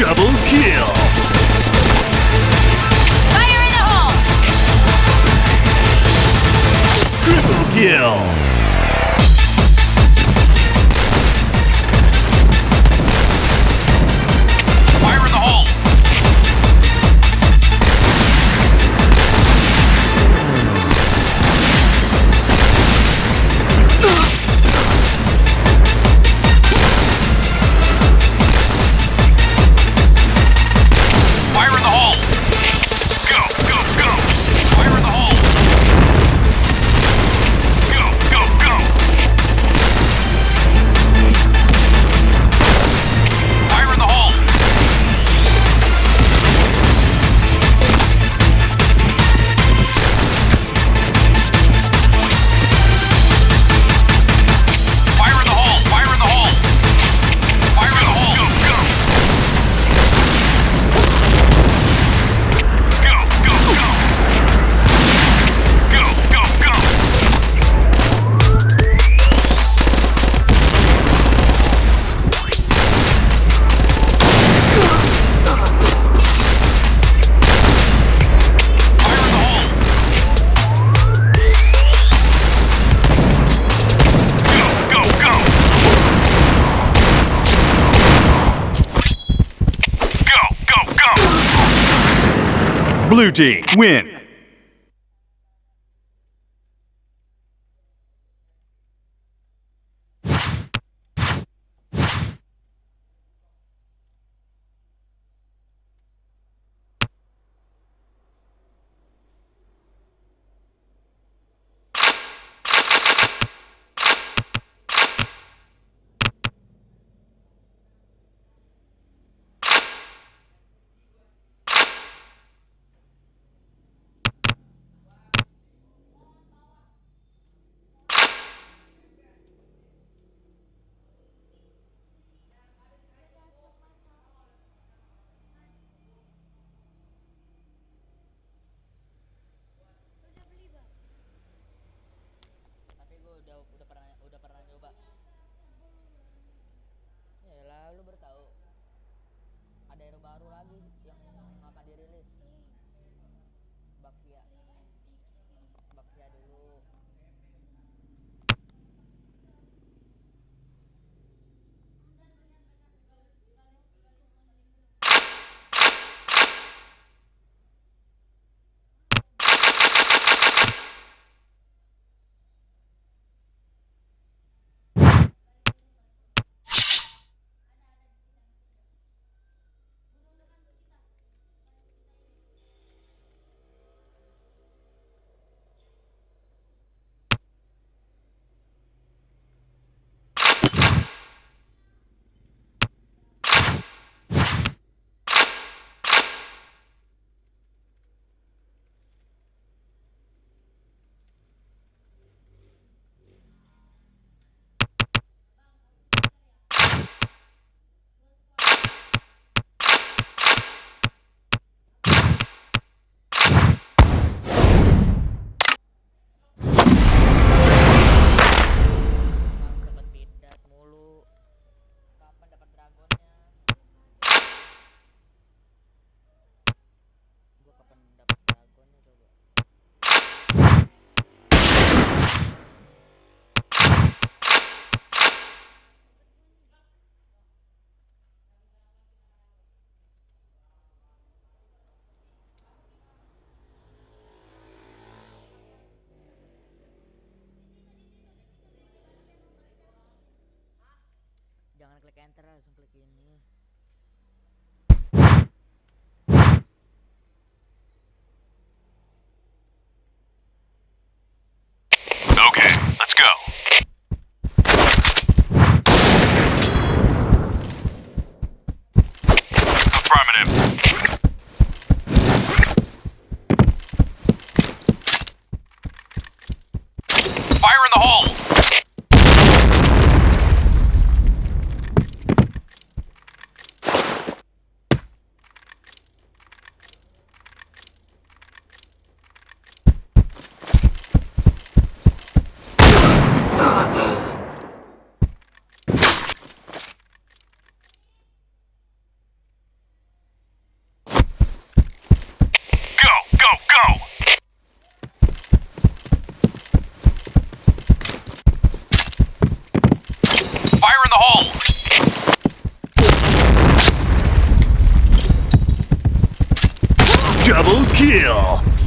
Double kill! Fire in the hole! Triple kill! Blue team win. baru lagi yang akan dirilis. Bakia. Bakia dulu. enter langsung klik ini. Double kill!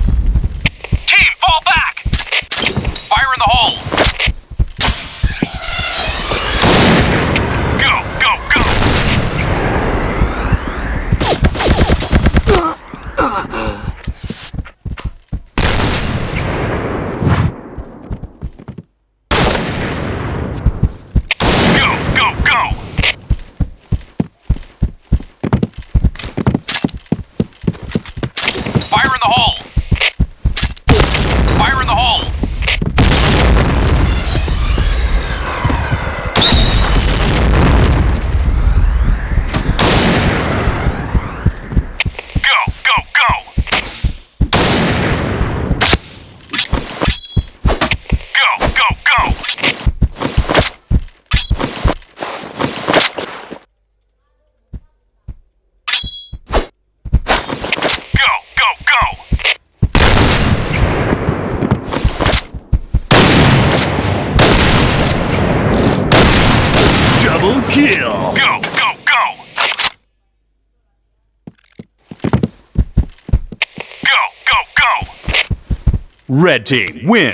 Red team win.